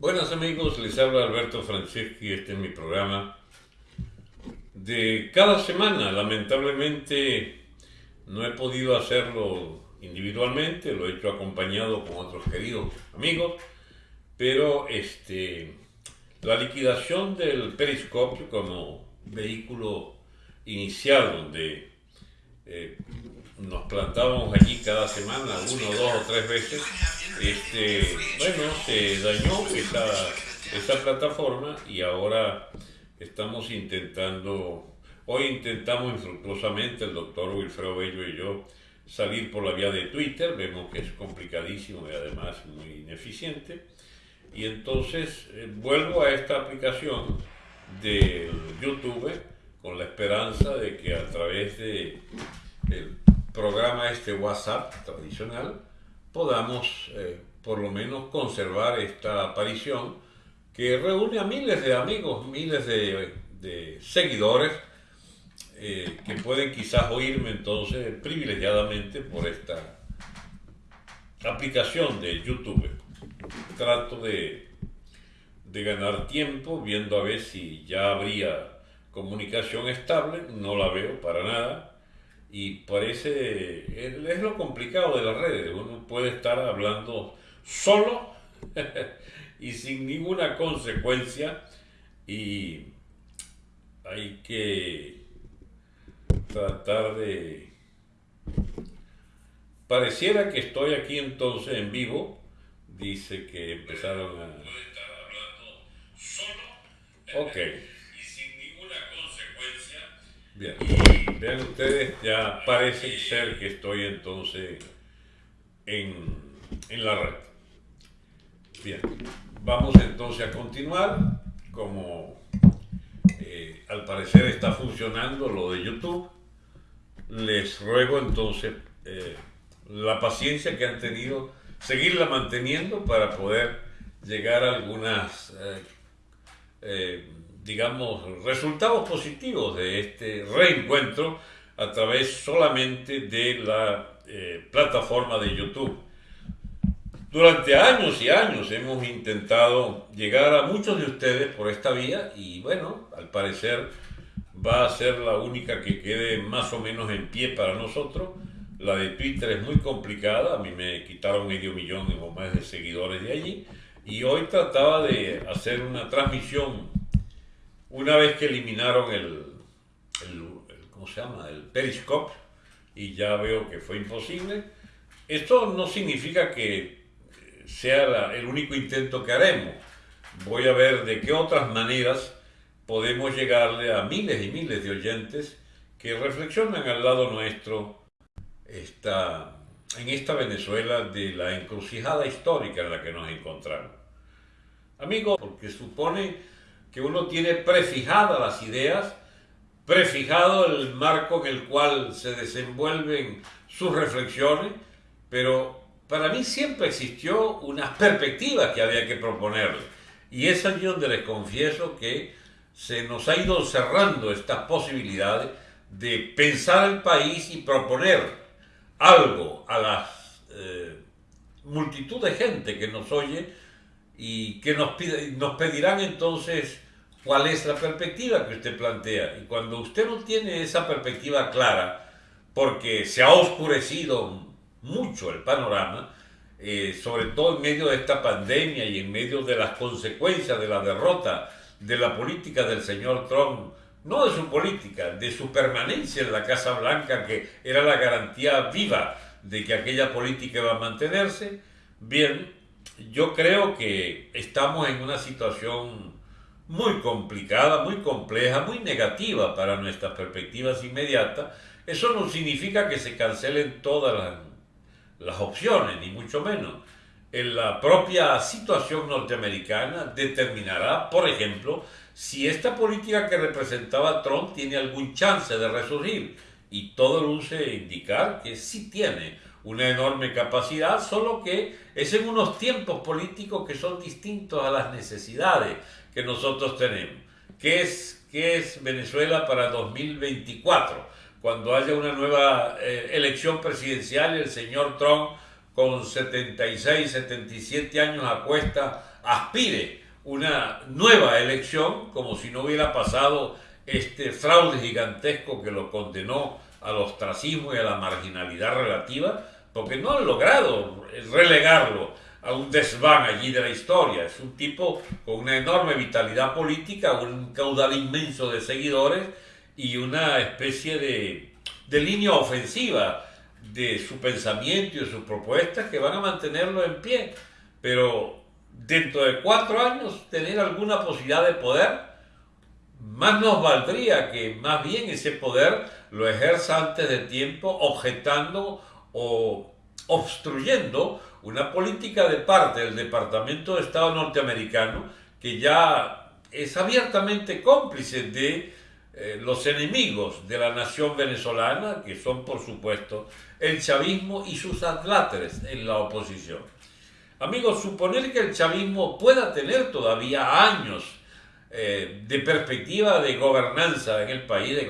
Buenas amigos, les habla Alberto Franceschi, este es mi programa de cada semana. Lamentablemente no he podido hacerlo individualmente, lo he hecho acompañado con otros queridos amigos, pero este, la liquidación del periscopio como vehículo inicial donde eh, nos plantábamos allí cada semana, uno, dos o tres veces, este, bueno, se dañó esa, esa plataforma y ahora estamos intentando, hoy intentamos infructuosamente el doctor Wilfredo Bello y yo salir por la vía de Twitter, vemos que es complicadísimo y además muy ineficiente, y entonces eh, vuelvo a esta aplicación de YouTube con la esperanza de que a través de programa este WhatsApp tradicional podamos eh, por lo menos conservar esta aparición que reúne a miles de amigos, miles de, seguidores eh, que pueden quizás oírme entonces privilegiadamente por esta aplicación de YouTube. Trato de, de ganar tiempo viendo a ver si ya habría comunicación estable, no la veo para nada y parece, es lo complicado de las redes, uno puede estar hablando solo y sin ninguna consecuencia y hay que tratar de... Pareciera que estoy aquí entonces en vivo, dice que empezaron a... Ok. Bien, vean ustedes, ya parece ser que estoy entonces en, la red. Bien, vamos entonces a continuar. Como eh, al parecer está funcionando lo de YouTube, les ruego entonces eh, la paciencia que han tenido, seguirla manteniendo para poder llegar a algunas eh, digamos, resultados positivos de este reencuentro a través solamente de la eh, plataforma de YouTube. Durante años y años hemos intentado llegar a muchos de ustedes por esta vía y bueno, al parecer va a ser la única que quede más o menos en pie para nosotros. La de Twitter es muy complicada, a mí me quitaron medio millón o más de seguidores de allí y hoy trataba de hacer una transmisión una vez que eliminaron el, ¿cómo se llama? El Periscope, y ya veo que fue imposible, esto no significa que sea el único intento que haremos. Voy a ver de qué otras maneras podemos llegarle a miles y miles de oyentes que reflexionan al lado nuestro esta, en esta Venezuela de la encrucijada histórica en la que nos encontramos. Amigos, porque supone que uno tiene prefijadas las ideas, prefijado el marco en el cual se desenvuelven sus reflexiones, pero para mí siempre existió una perspectiva que había que proponerle. Y es allí donde les confieso que se nos ha ido cerrando estas posibilidades de pensar el país y proponer algo a la eh, multitud de gente que nos oye y que nos, nos pedirán entonces cuál es la perspectiva que usted plantea. Y cuando usted no tiene esa perspectiva clara, porque se ha oscurecido mucho el panorama, eh, sobre todo en medio de esta pandemia y en medio de las consecuencias de la derrota de la política del señor Trump, no de su política, de su permanencia en la Casa Blanca, que era la garantía viva de que aquella política iba a mantenerse, bien, yo creo que estamos en una situación muy complicada, muy compleja, muy negativa para nuestras perspectivas inmediatas. Eso no significa que se cancelen todas las, las opciones, ni mucho menos. En la propia situación norteamericana determinará, por ejemplo, si esta política que representaba Trump tiene algún chance de resurgir. Y todo luce indicar que sí tiene una enorme capacidad, solo que es en unos tiempos políticos que son distintos a las necesidades que nosotros tenemos. ¿Qué es, es Venezuela para 2024? Cuando haya una nueva eh, elección presidencial el señor Trump con 76, 77 años a cuesta aspire una nueva elección como si no hubiera pasado este fraude gigantesco que lo condenó al ostracismo y a la marginalidad relativa, porque no han logrado relegarlo a un desván allí de la historia. Es un tipo con una enorme vitalidad política, un caudal inmenso de seguidores y una especie de, de línea ofensiva de su pensamiento y de sus propuestas que van a mantenerlo en pie. Pero dentro de cuatro años tener alguna posibilidad de poder, más nos valdría que más bien ese poder lo ejerza antes de tiempo objetando o obstruyendo una política de parte del Departamento de Estado norteamericano que ya es abiertamente cómplice de eh, los enemigos de la nación venezolana, que son por supuesto el chavismo y sus atláteres en la oposición. Amigos, suponer que el chavismo pueda tener todavía años eh, de perspectiva de gobernanza en el país, de,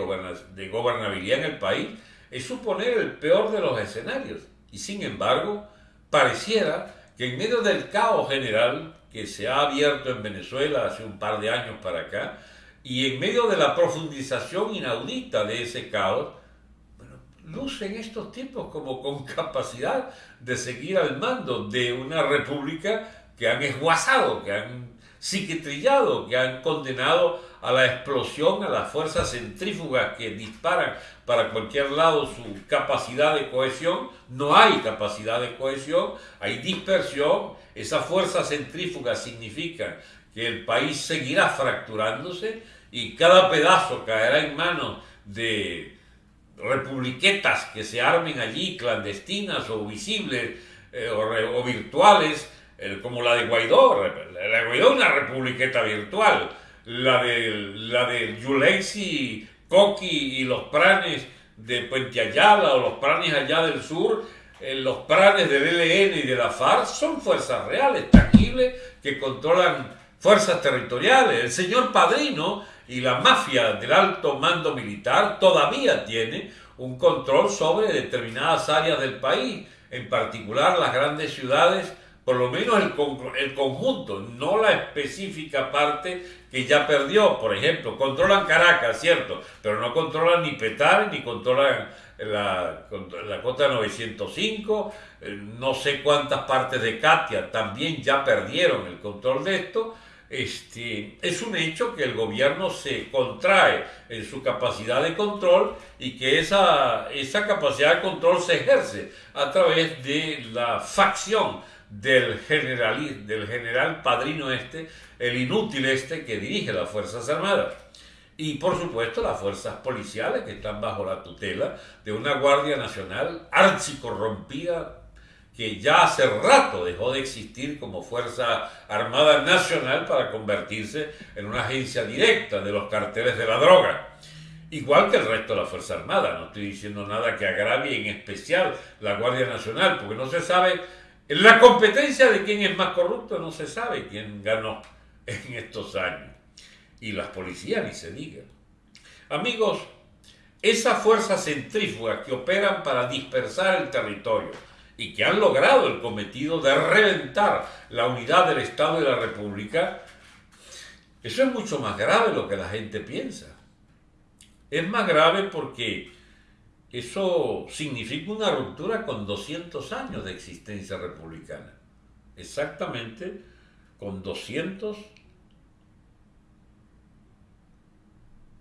de gobernabilidad en el país, es suponer el peor de los escenarios. Y sin embargo, pareciera que en medio del caos general que se ha abierto en Venezuela hace un par de años para acá, y en medio de la profundización inaudita de ese caos, lucen estos tipos como con capacidad de seguir al mando de una república que han esguazado, que han psiquitrillado, que han condenado a la explosión, a las fuerzas centrífugas que disparan para cualquier lado su capacidad de cohesión. No hay capacidad de cohesión, hay dispersión. Esas fuerzas centrífugas significan que el país seguirá fracturándose y cada pedazo caerá en manos de republiquetas que se armen allí, clandestinas o visibles eh, o, virtuales, eh, como la de Guaidó. La de Guaidó es una republiqueta virtual. La de, la de Coqui y los pranes de Puente Ayala o los pranes allá del sur, eh, los pranes del ELN y de la FARC son fuerzas reales, tangibles, que controlan fuerzas territoriales. El señor Padrino y la mafia del alto mando militar todavía tiene un control sobre determinadas áreas del país, en particular las grandes ciudades, por lo menos el, el conjunto, no la específica parte que ya perdió. Por ejemplo, controlan Caracas, cierto, pero no controlan ni Petare, ni controlan la, la cota 905, eh, no sé cuántas partes de Katia también ya perdieron el control de esto este, es un hecho que el gobierno se contrae en su capacidad de control y que esa, esa capacidad de control se ejerce a través de la facción del general, del general padrino este, el inútil este que dirige las Fuerzas Armadas. Y por supuesto las fuerzas policiales que están bajo la tutela de una Guardia Nacional archicorrompida, que ya hace rato dejó de existir como Fuerza Armada Nacional para convertirse en una agencia directa de los carteles de la droga. Igual que el resto de la Fuerza Armada, no estoy diciendo nada que agravie en especial la Guardia Nacional, porque no se sabe, en la competencia de quién es más corrupto no se sabe quién ganó en estos años. Y las policías ni se digan. Amigos, esas fuerzas centrífugas que operan para dispersar el territorio, y que han logrado el cometido de reventar la unidad del Estado y la República, eso es mucho más grave de lo que la gente piensa. Es más grave porque eso significa una ruptura con 200 años de existencia republicana. Exactamente con 200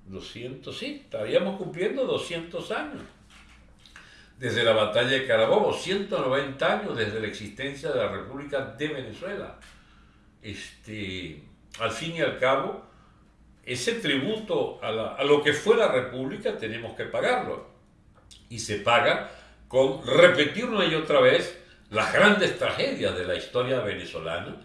200, sí, estaríamos cumpliendo 200 años desde la batalla de Carabobo, 190 años desde la existencia de la República de Venezuela. Este, al fin y al cabo, ese tributo a, lo que fue la República tenemos que pagarlo. Y se paga con repetir una y otra vez las grandes tragedias de la historia venezolana,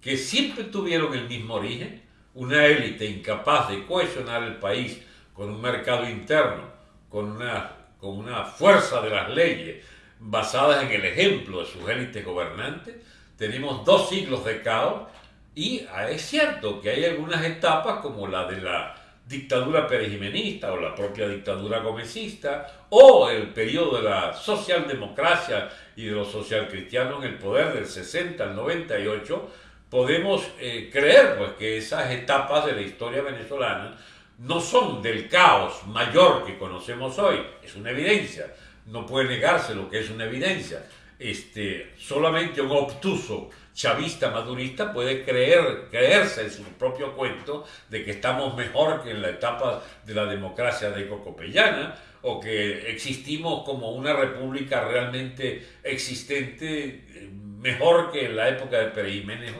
que siempre tuvieron el mismo origen, una élite incapaz de cohesionar el país con un mercado interno, con una con una fuerza de las leyes basadas en el ejemplo de sus élites gobernantes, tenemos dos siglos de caos y ah, es cierto que hay algunas etapas como la de la dictadura perejimenista o la propia dictadura gomecista o el periodo de la socialdemocracia y de los socialcristianos en el poder del 60 al 98, podemos eh, creer pues, que esas etapas de la historia venezolana no son del caos mayor que conocemos hoy, es una evidencia, no puede negarse lo que es una evidencia. Este, solamente un obtuso chavista madurista puede creer, creerse en su propio cuento de que estamos mejor que en la etapa de la democracia de Cocopellana o que existimos como una república realmente existente eh, mejor que en la época de Pérez Jiménez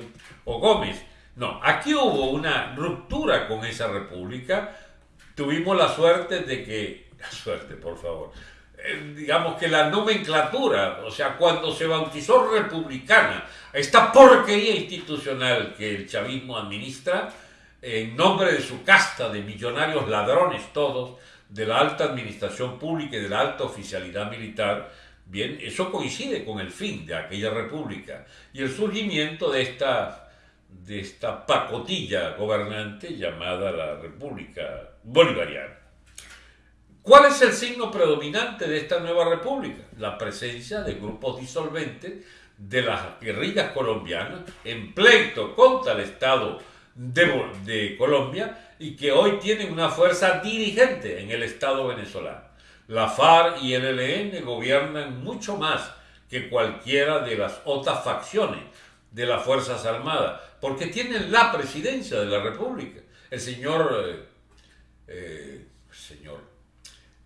o Gómez. No, aquí hubo una ruptura con esa república. Tuvimos la suerte de que, la suerte, por favor, eh, digamos que la nomenclatura, o sea, cuando se bautizó republicana, esta porquería institucional que el chavismo administra, en nombre de su casta de millonarios ladrones todos, de la alta administración pública y de la alta oficialidad militar, bien, eso coincide con el fin de aquella república y el surgimiento de esta de esta pacotilla gobernante llamada la República Bolivariana. ¿Cuál es el signo predominante de esta nueva república? La presencia de grupos disolventes de las guerrillas colombianas en pleito contra el Estado de, Colombia y que hoy tienen una fuerza dirigente en el Estado venezolano. La FARC y el ELN gobiernan mucho más que cualquiera de las otras facciones de las Fuerzas Armadas porque tienen la presidencia de la República. El señor, eh, eh, señor,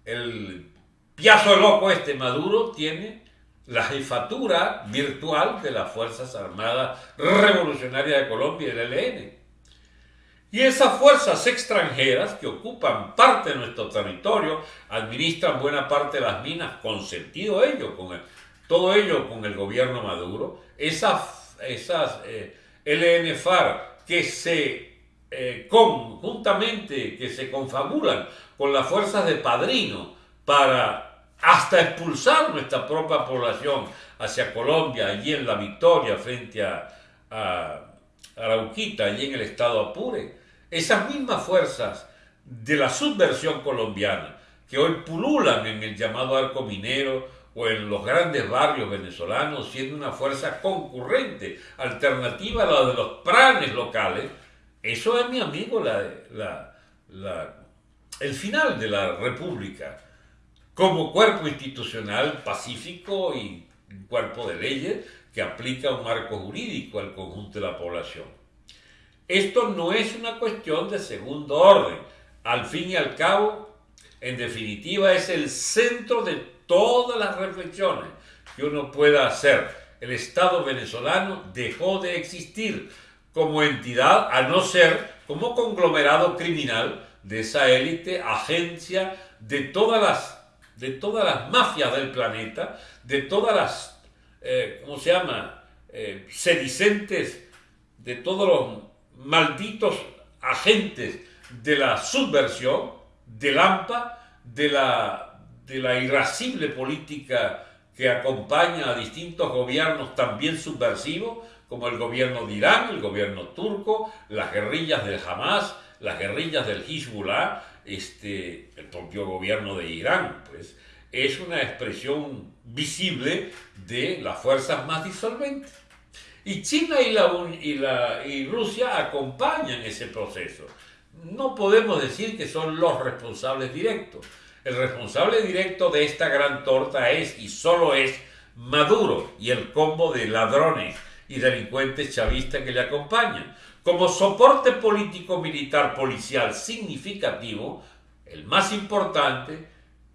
el piazo loco este Maduro tiene la jefatura virtual de las Fuerzas Armadas Revolucionarias de Colombia y del ELN. Y esas fuerzas extranjeras que ocupan parte de nuestro territorio, administran buena parte de las minas, con sentido ello, con todo ello con el gobierno Maduro, esas, esas eh, LNFAR que se eh, conjuntamente, que se confabulan con las fuerzas de Padrino para hasta expulsar nuestra propia población hacia Colombia, allí en la victoria frente a, a Arauquita, allí en el estado Apure. Esas mismas fuerzas de la subversión colombiana que hoy pululan en el llamado arco minero, o en los grandes barrios venezolanos, siendo una fuerza concurrente, alternativa a la de los planes locales, eso es, mi amigo, la, el final de la República como cuerpo institucional pacífico y cuerpo de leyes que aplica un marco jurídico al conjunto de la población. Esto no es una cuestión de segundo orden. Al fin y al cabo, en definitiva, es el centro de todas las reflexiones que uno pueda hacer. El Estado venezolano dejó de existir como entidad, a no ser como conglomerado criminal de esa élite, agencia de todas las, de todas las mafias del planeta, de todas las, eh, ¿cómo se llama?, eh, sedicentes, de todos los malditos agentes de la subversión, del AMPA, de la de la irascible política que acompaña a distintos gobiernos también subversivos, como el gobierno de Irán, el gobierno turco, las guerrillas del Hamas, las guerrillas del Hezbollah, este, el propio gobierno de Irán, pues es una expresión visible de las fuerzas más disolventes. Y China y, la, y, la, y Rusia acompañan ese proceso. No podemos decir que son los responsables directos, el responsable directo de esta gran torta es y solo es Maduro y el combo de ladrones y delincuentes chavistas que le acompañan. Como soporte político militar policial significativo, el más importante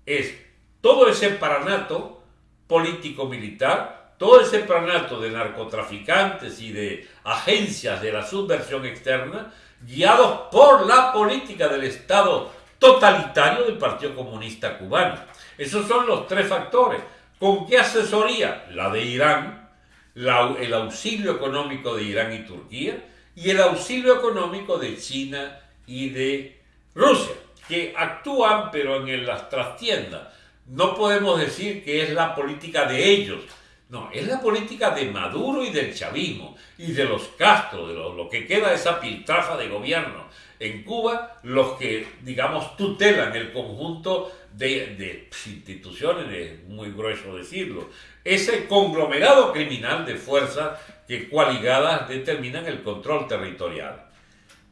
es todo ese paranato político militar, todo ese paranato de narcotraficantes y de agencias de la subversión externa, guiados por la política del Estado totalitario del Partido Comunista Cubano. Esos son los tres factores. ¿Con qué asesoría? La de Irán, el auxilio económico de Irán y Turquía y el auxilio económico de China y de Rusia, que actúan pero en las trastiendas. No podemos decir que es la política de ellos, no, es la política de Maduro y del chavismo y de los Castro, de lo, lo que queda de esa piltrafa de gobierno en Cuba los que, digamos, tutelan el conjunto de, instituciones, es muy grueso decirlo, ese conglomerado criminal de fuerzas que coaligadas determinan el control territorial.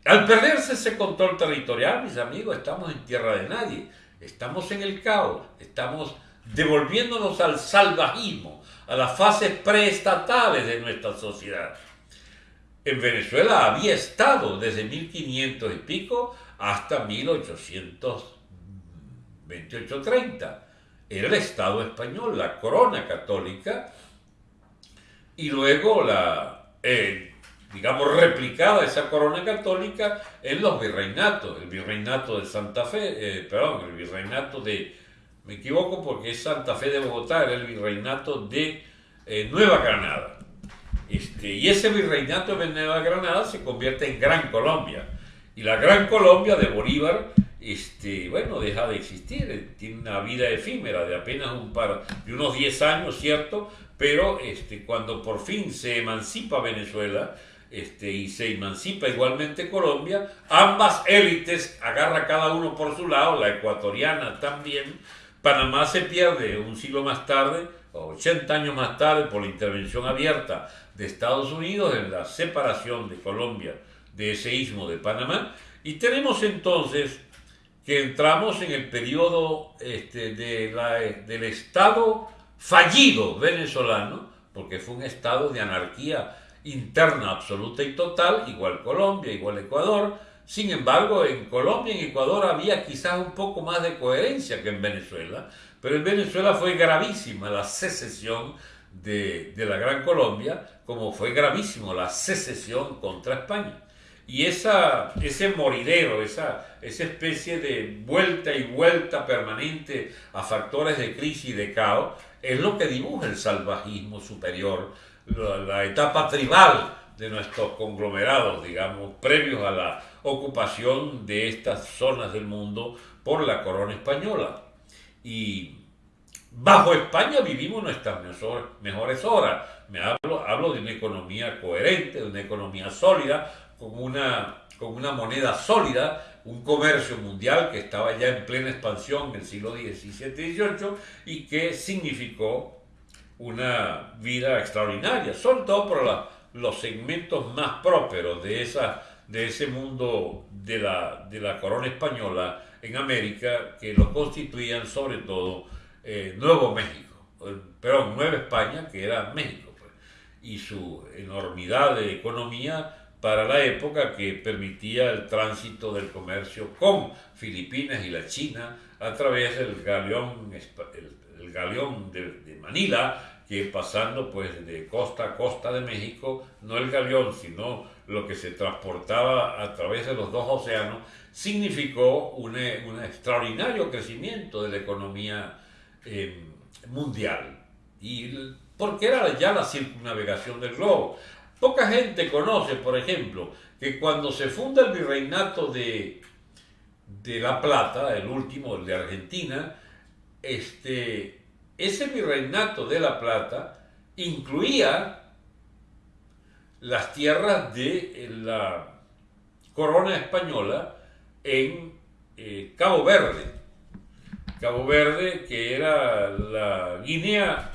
Al perderse ese control territorial, mis amigos, estamos en tierra de nadie, estamos en el caos, estamos devolviéndonos al salvajismo, a las fases preestatales de nuestra sociedad. En Venezuela había estado desde 1500 y pico hasta 1828-30. Era el Estado español, la corona católica, y luego la, eh, digamos, replicada esa corona católica en los virreinatos, el virreinato de Santa Fe, eh, perdón, el virreinato de, me equivoco porque es Santa Fe de Bogotá, era el virreinato de eh, Nueva Granada. Este, y ese virreinato de Nueva Granada se convierte en Gran Colombia. Y la Gran Colombia de Bolívar, este, bueno, deja de existir, tiene una vida efímera de apenas unos 10 años, ¿cierto? Pero este, cuando por fin se emancipa Venezuela, este, y se emancipa igualmente Colombia, ambas élites agarra cada uno por su lado, la ecuatoriana también, Panamá se pierde un siglo más tarde, 80 años más tarde, por la intervención abierta de Estados Unidos en la separación de Colombia de ese istmo de Panamá. Y tenemos entonces que entramos en el periodo este, de la, del Estado fallido venezolano, porque fue un estado de anarquía interna absoluta y total, igual Colombia, igual Ecuador. Sin embargo, en Colombia y en Ecuador había quizás un poco más de coherencia que en Venezuela, pero en Venezuela fue gravísima la secesión de, la Gran Colombia, como fue gravísimo la secesión contra España. Y esa, ese moridero, esa, esa especie de vuelta y vuelta permanente a factores de crisis y de caos, es lo que dibuja el salvajismo superior, la, la etapa tribal de nuestros conglomerados, digamos, previos a la ocupación de estas zonas del mundo por la corona española. Y bajo España vivimos nuestras mejores horas. Me hablo, hablo de una economía coherente, de una economía sólida, con una, con una moneda sólida, un comercio mundial que estaba ya en plena expansión en el siglo XVII y XVIII y que significó una vida extraordinaria, sobre todo por los segmentos más prósperos de, esa, de ese mundo de la, de la corona española en América que lo constituían sobre todo eh, Nuevo México, perdón, Nueva España, que era México, pues, y su enormidad de economía para la época que permitía el tránsito del comercio con Filipinas y la China a través del galeón, el, de, Manila, que pasando pues de costa a costa de México, no el galeón, sino lo que se transportaba a través de los dos océanos, significó un, un extraordinario crecimiento de la economía eh, mundial. Y porque era ya la circunnavegación del globo. Poca gente conoce, por ejemplo, que cuando se funda el virreinato de, de La Plata, el último, el de Argentina, este, ese virreinato de La Plata incluía las tierras de la corona española en eh, Cabo Verde. Cabo Verde, que era la Guinea,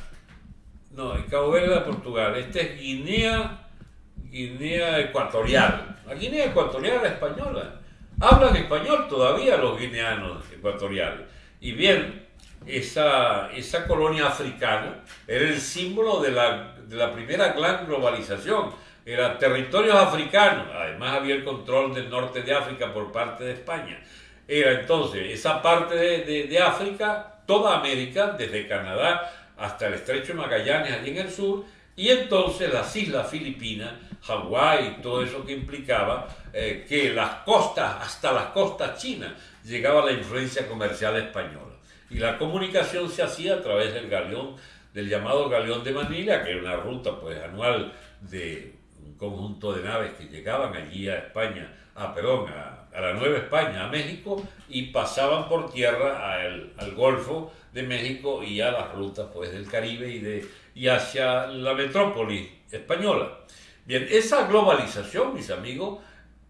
no, el Cabo Verde de Portugal, este es Guinea, Guinea Ecuatorial, la Guinea Ecuatorial española. Hablan español todavía los guineanos ecuatoriales. Y bien, esa, esa colonia africana era el símbolo de la, de la primera gran globalización era territorios africanos, además había el control del norte de África por parte de España. Era entonces esa parte de, África, toda América, desde Canadá hasta el estrecho de Magallanes, allí en el sur, y entonces las islas Filipinas, Hawái, todo eso que implicaba eh, que las costas, hasta las costas chinas, llegaba la influencia comercial española. Y la comunicación se hacía a través del galeón, del llamado galeón de Manila, que era una ruta pues anual de conjunto de naves que llegaban allí a España, a, perdón, a, la Nueva España, a México, y pasaban por tierra al, al Golfo de México y a las rutas pues, del Caribe y, de, y hacia la metrópoli española. Bien, esa globalización, mis amigos,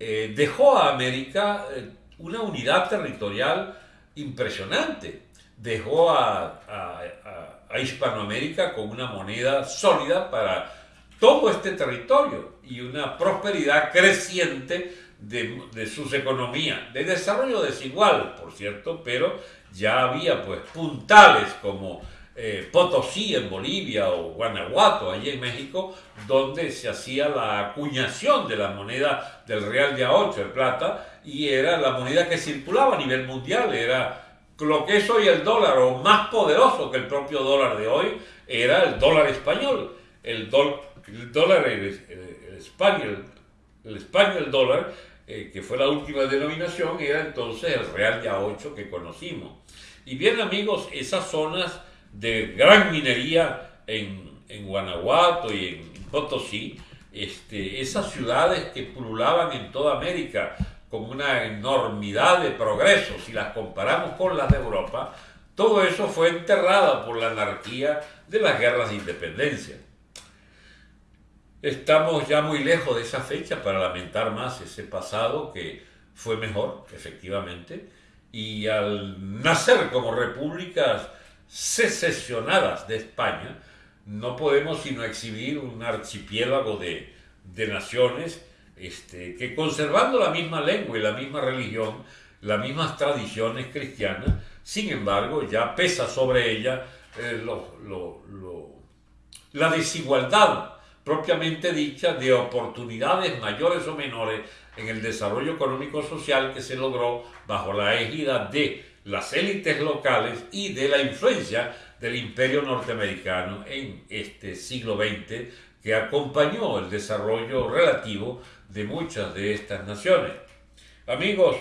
eh, dejó a América eh, una unidad territorial impresionante. Dejó a, Hispanoamérica con una moneda sólida para todo este territorio y una prosperidad creciente de, sus economías, de desarrollo desigual, por cierto, pero ya había pues puntales como eh, Potosí en Bolivia o Guanajuato allí en México, donde se hacía la acuñación de la moneda del real de A8 de plata y era la moneda que circulaba a nivel mundial, era lo que es hoy el dólar o más poderoso que el propio dólar de hoy, era el dólar español. El, dólar, el, español, el español dólar, eh, que fue la última denominación, era entonces el real A8 que conocimos. Y bien amigos, esas zonas de gran minería en, Guanajuato y en Potosí, este, esas ciudades que pululaban en toda América con una enormidad de progreso, si las comparamos con las de Europa, todo eso fue enterrado por la anarquía de las guerras de independencia. Estamos ya muy lejos de esa fecha para lamentar más ese pasado que fue mejor, efectivamente, y al nacer como repúblicas secesionadas de España, no podemos sino exhibir un archipiélago de, naciones este, que conservando la misma lengua y la misma religión, las mismas tradiciones cristianas, sin embargo ya pesa sobre ella eh, la desigualdad propiamente dicha de oportunidades mayores o menores en el desarrollo económico-social que se logró bajo la égida de las élites locales y de la influencia del imperio norteamericano en este siglo XX que acompañó el desarrollo relativo de muchas de estas naciones. Amigos,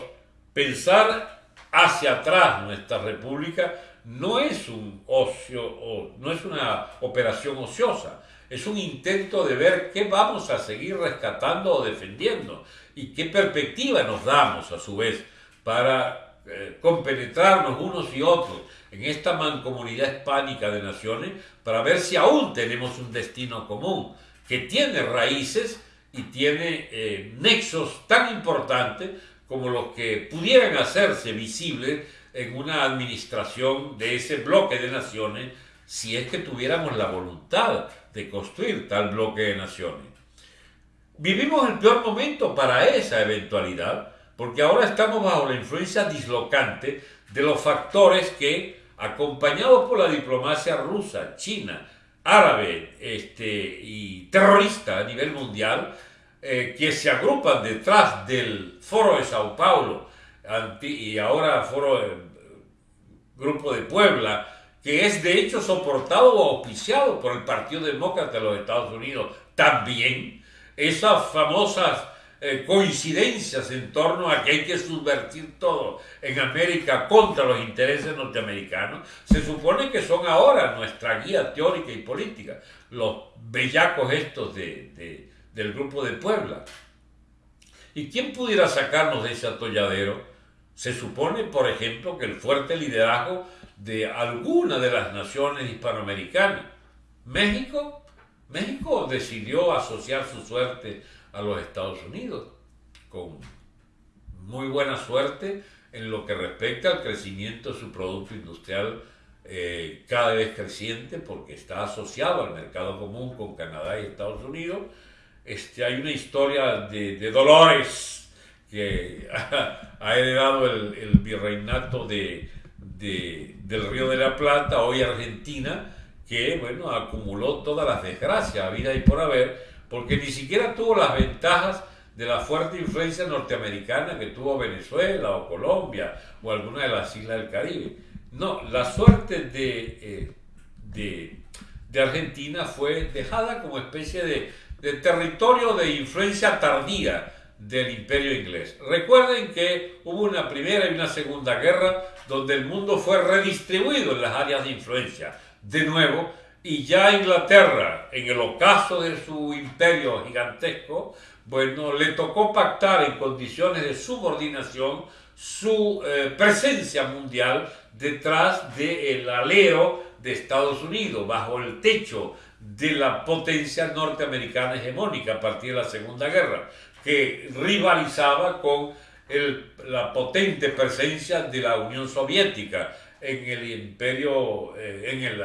pensar hacia atrás nuestra república no es un ocio no es una operación ociosa, es un intento de ver qué vamos a seguir rescatando o defendiendo y qué perspectiva nos damos a su vez para eh, compenetrarnos unos y otros en esta mancomunidad hispánica de naciones para ver si aún tenemos un destino común que tiene raíces y tiene eh, nexos tan importantes como los que pudieran hacerse visibles en una administración de ese bloque de naciones si es que tuviéramos la voluntad de construir tal bloque de naciones. Vivimos el peor momento para esa eventualidad, porque ahora estamos bajo la influencia dislocante de los factores que, acompañados por la diplomacia rusa, china, árabe este, y terrorista a nivel mundial, eh, que se agrupan detrás del Foro de Sao Paulo y ahora Foro eh, Grupo de Puebla, que es de hecho soportado o auspiciado por el Partido Demócrata de los Estados Unidos, también esas famosas eh, coincidencias en torno a que hay que subvertir todo en América contra los intereses norteamericanos, se supone que son ahora nuestra guía teórica y política, los bellacos estos de, del grupo de Puebla. ¿Y quién pudiera sacarnos de ese atolladero? Se supone, por ejemplo, que el fuerte liderazgo de alguna de las naciones hispanoamericanas. México, México decidió asociar su suerte a los Estados Unidos, con muy buena suerte en lo que respecta al crecimiento de su producto industrial eh, cada vez creciente, porque está asociado al mercado común con Canadá y Estados Unidos. Este, hay una historia de, dolores que ha, heredado el, virreinato de, del Río de la Plata, hoy Argentina, que bueno, acumuló todas las desgracias, a vida y por haber, porque ni siquiera tuvo las ventajas de la fuerte influencia norteamericana que tuvo Venezuela o Colombia o alguna de las islas del Caribe. No, la suerte de, eh, de, Argentina fue dejada como especie de territorio de influencia tardía del imperio inglés. Recuerden que hubo una primera y una segunda guerra donde el mundo fue redistribuido en las áreas de influencia. De nuevo, y ya Inglaterra, en el ocaso de su imperio gigantesco, bueno, le tocó pactar en condiciones de subordinación su eh, presencia mundial detrás del alero de Estados Unidos, bajo el techo de la potencia norteamericana hegemónica a partir de la Segunda Guerra, que rivalizaba con la potente presencia de la Unión Soviética en el imperio, eh, en,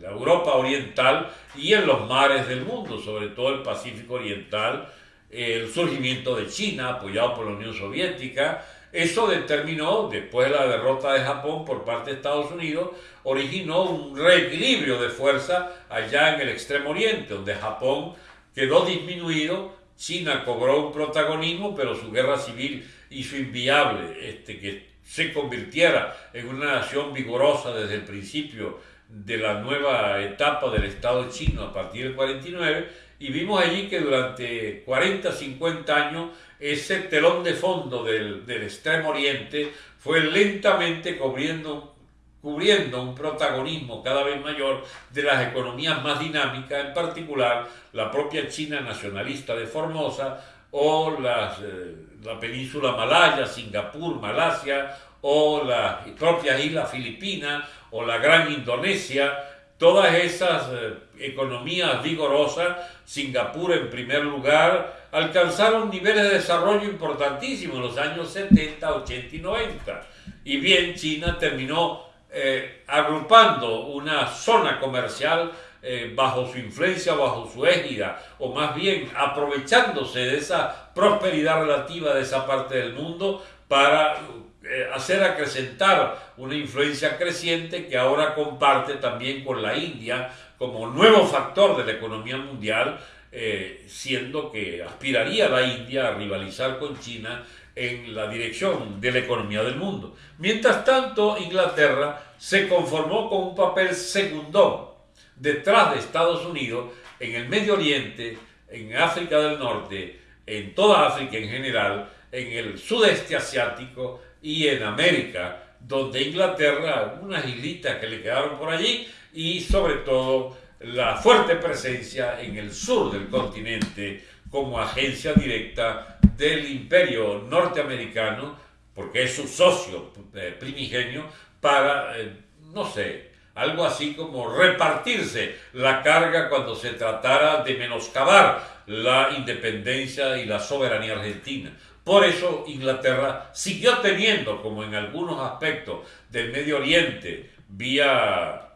la Europa oriental y en los mares del mundo, sobre todo el Pacífico Oriental, el surgimiento de China apoyado por la Unión Soviética, eso determinó, después de la derrota de Japón por parte de Estados Unidos, originó un reequilibrio de fuerza allá en el extremo oriente, donde Japón quedó disminuido, China cobró un protagonismo, pero su guerra civil hizo inviable este, que se convirtiera en una nación vigorosa desde el principio de la nueva etapa del Estado chino a partir del 49 y vimos allí que durante 40, 50 años ese telón de fondo del, extremo oriente fue lentamente cubriendo, cubriendo un protagonismo cada vez mayor de las economías más dinámicas, en particular la propia China nacionalista de Formosa o las, eh, la península malaya, Singapur, Malasia o las propias islas Filipinas o la gran Indonesia, todas esas eh, economías vigorosas, Singapur en primer lugar, alcanzaron niveles de desarrollo importantísimos en los años 70, 80 y 90. Y bien, China terminó eh, agrupando una zona comercial eh, bajo su influencia, bajo su égida, o más bien aprovechándose de esa prosperidad relativa de esa parte del mundo para eh, hacer acrecentar una influencia creciente que ahora comparte también con la India como nuevo factor de la economía mundial, eh, siendo que aspiraría la India a rivalizar con China en la dirección de la economía del mundo. Mientras tanto, Inglaterra se conformó con un papel secundón detrás de Estados Unidos en el Medio Oriente, en África del Norte, en toda África en general, en el sudeste asiático, y en América, donde Inglaterra, unas islitas que le quedaron por allí y sobre todo la fuerte presencia en el sur del continente como agencia directa del imperio norteamericano, porque es su socio eh, primigenio, para, eh, no sé, algo así como repartirse la carga cuando se tratara de menoscabar la independencia y la soberanía argentina. Por eso Inglaterra siguió teniendo, como en algunos aspectos del Medio Oriente, vía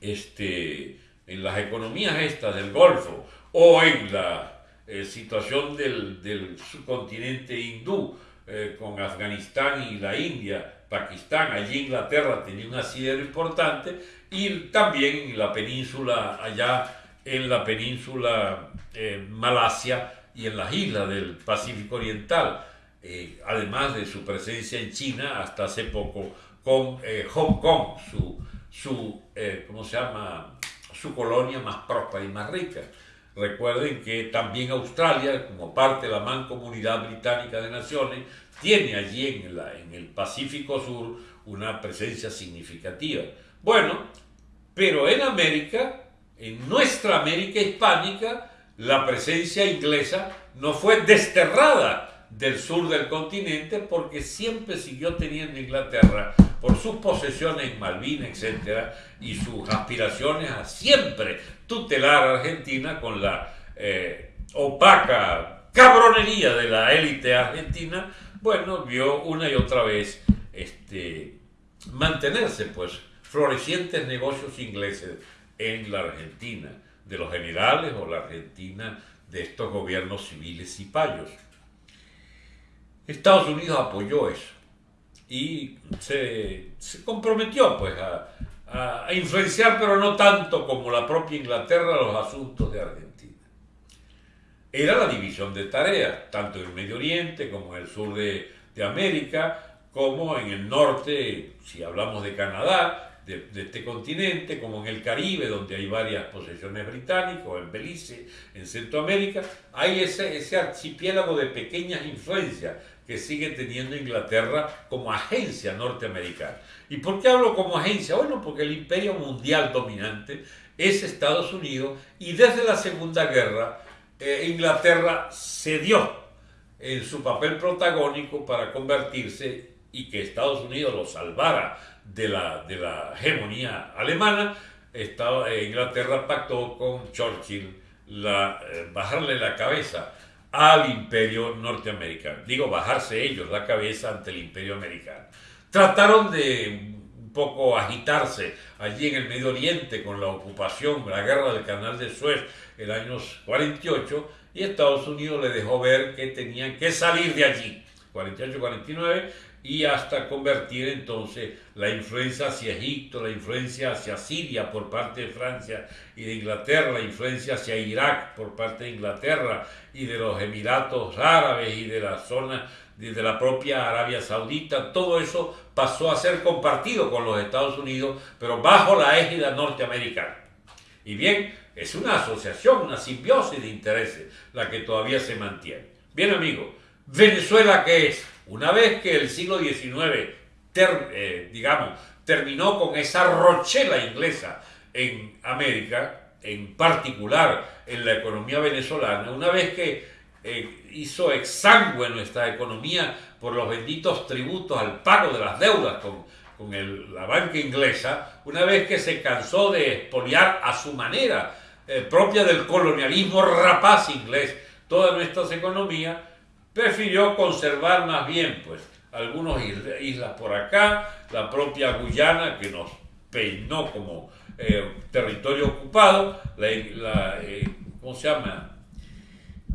este, en las economías estas del Golfo o en la eh, situación del, subcontinente hindú eh, con Afganistán y la India, Pakistán, allí Inglaterra tenía un asidero importante y también en la península, allá en la península eh, Malasia, y en las islas del Pacífico Oriental, eh, además de su presencia en China hasta hace poco con eh, Hong Kong, su, su ¿cómo se llama? su colonia más próspera y más rica. Recuerden que también Australia, como parte de la mancomunidad británica de naciones, tiene allí en, en el Pacífico Sur una presencia significativa. Bueno, pero en América, en nuestra América hispánica, la presencia inglesa no fue desterrada del sur del continente porque siempre siguió teniendo Inglaterra por sus posesiones en Malvinas, etc., y sus aspiraciones a siempre tutelar a Argentina con la eh, opaca cabronería de la élite argentina, bueno, vio una y otra vez este, mantenerse pues florecientes negocios ingleses en la Argentina de los generales o la Argentina de estos gobiernos civiles y payos. Estados Unidos apoyó eso y se, comprometió pues a, influenciar, pero no tanto como la propia Inglaterra, los asuntos de Argentina. Era la división de tareas, tanto en el Medio Oriente como en el sur de, de América, como en el norte, si hablamos de Canadá, de, este continente, como en el Caribe, donde hay varias posesiones británicas, o en Belice, en Centroamérica, hay ese, ese archipiélago de pequeñas influencias que sigue teniendo Inglaterra como agencia norteamericana. ¿Y por qué hablo como agencia? Bueno, porque el imperio mundial dominante es Estados Unidos y desde la Segunda Guerra eh, Inglaterra cedió en su papel protagónico para convertirse y que Estados Unidos lo salvara de la, de la hegemonía alemana, estaba, eh, Inglaterra pactó con Churchill eh, bajarle la cabeza al imperio norteamericano. Digo, bajarse ellos la cabeza ante el imperio americano. Trataron de un poco agitarse allí en el Medio Oriente con la ocupación, la guerra del canal de Suez el año 48 y Estados Unidos le dejó ver que tenían que salir de allí, 48-49, y hasta convertir entonces la influencia hacia Egipto, la influencia hacia Siria por parte de Francia y de Inglaterra, la influencia hacia Irak por parte de Inglaterra y de los Emiratos Árabes y de la zona de la propia Arabia Saudita, todo eso pasó a ser compartido con los Estados Unidos, pero bajo la égida norteamericana. Y bien, es una asociación, una simbiosis de intereses la que todavía se mantiene. Bien, amigos, Venezuela, ¿qué es? Una vez que el siglo XIX, eh, digamos, terminó con esa rochela inglesa en América, en particular en la economía venezolana, una vez que eh, hizo exangüe nuestra economía por los benditos tributos al pago de las deudas con, la banca inglesa, una vez que se cansó de expoliar a su manera, eh, propia del colonialismo rapaz inglés, todas nuestras economías, prefirió conservar más bien pues algunas islas por acá, la propia Guyana que nos peinó como eh, territorio ocupado, la, eh, ¿cómo se llama?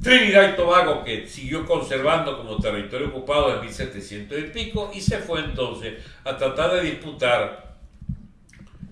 Trinidad y Tobago que siguió conservando como territorio ocupado en 1700 y pico y se fue entonces a tratar de disputar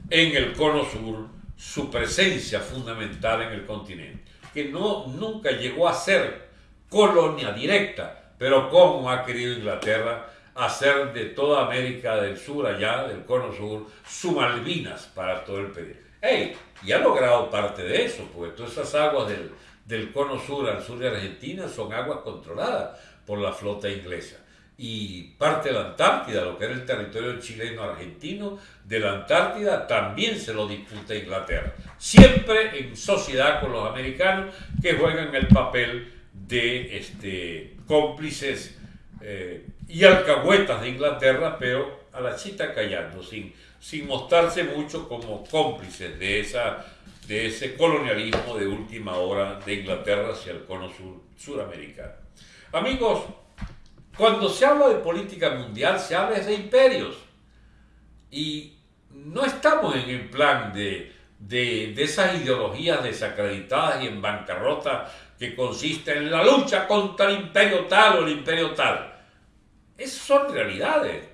en el cono sur su presencia fundamental en el continente, que no, nunca llegó a ser colonia directa, pero como ha querido Inglaterra hacer de toda América del Sur, allá del cono sur, su Malvinas para todo el periodo. ¡Ey! Y ha logrado parte de eso, porque todas esas aguas del, del cono sur al sur de Argentina son aguas controladas por la flota inglesa. Y parte de la Antártida, lo que era el territorio chileno-argentino, de la Antártida también se lo disputa Inglaterra. Siempre en sociedad con los americanos que juegan el papel de este, cómplices eh, y alcahuetas de Inglaterra, pero a la chita callando, sin, sin mostrarse mucho como cómplices de, esa, de ese colonialismo de última hora de Inglaterra hacia el cono sur, suramericano. Amigos, cuando se habla de política mundial, se habla de imperios. Y no estamos en el plan de, de, de esas ideologías desacreditadas y en bancarrota que consiste en la lucha contra el imperio tal o el imperio tal. Esas son realidades.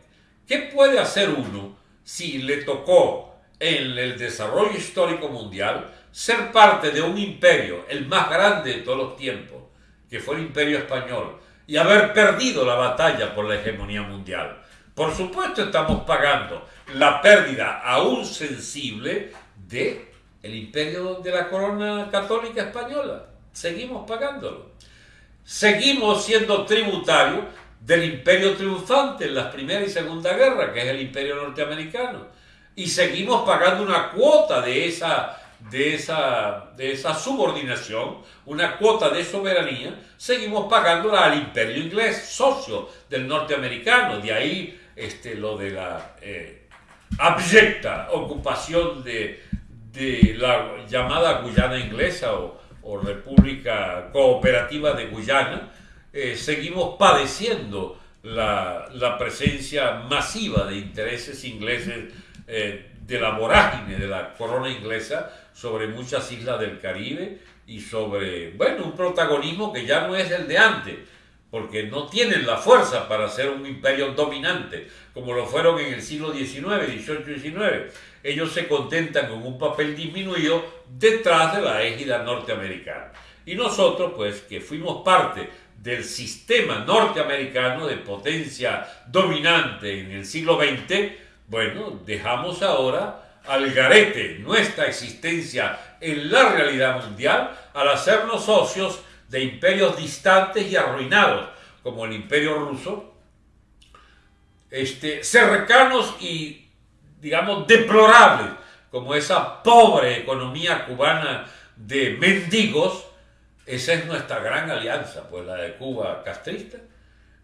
¿Qué puede hacer uno si le tocó en el desarrollo histórico mundial ser parte de un imperio, el más grande de todos los tiempos, que fue el imperio español, y haber perdido la batalla por la hegemonía mundial? Por supuesto estamos pagando la pérdida aún sensible de el imperio de la corona católica española seguimos pagándolo. Seguimos siendo tributarios del imperio triunfante en las Primera y Segunda Guerra, que es el imperio norteamericano. Y seguimos pagando una cuota de esa, de esa, de esa subordinación, una cuota de soberanía, seguimos pagándola al imperio inglés, socio del norteamericano. De ahí este, lo de la eh, abyecta ocupación de, de la llamada Guyana inglesa o o República Cooperativa de Guyana, eh, seguimos padeciendo la, presencia masiva de intereses ingleses eh, de la vorágine de la corona inglesa sobre muchas islas del Caribe y sobre, bueno, un protagonismo que ya no es el de antes, porque no tienen la fuerza para ser un imperio dominante, como lo fueron en el siglo XIX, XVIII y XIX. Ellos se contentan con un papel disminuido detrás de la égida norteamericana. Y nosotros, pues, que fuimos parte del sistema norteamericano de potencia dominante en el siglo XX, bueno, dejamos ahora al garete nuestra existencia en la realidad mundial al hacernos socios de imperios distantes y arruinados, como el imperio ruso, este, cercanos y, digamos, deplorables, como esa pobre economía cubana de mendigos, esa es nuestra gran alianza, pues la de Cuba castrista,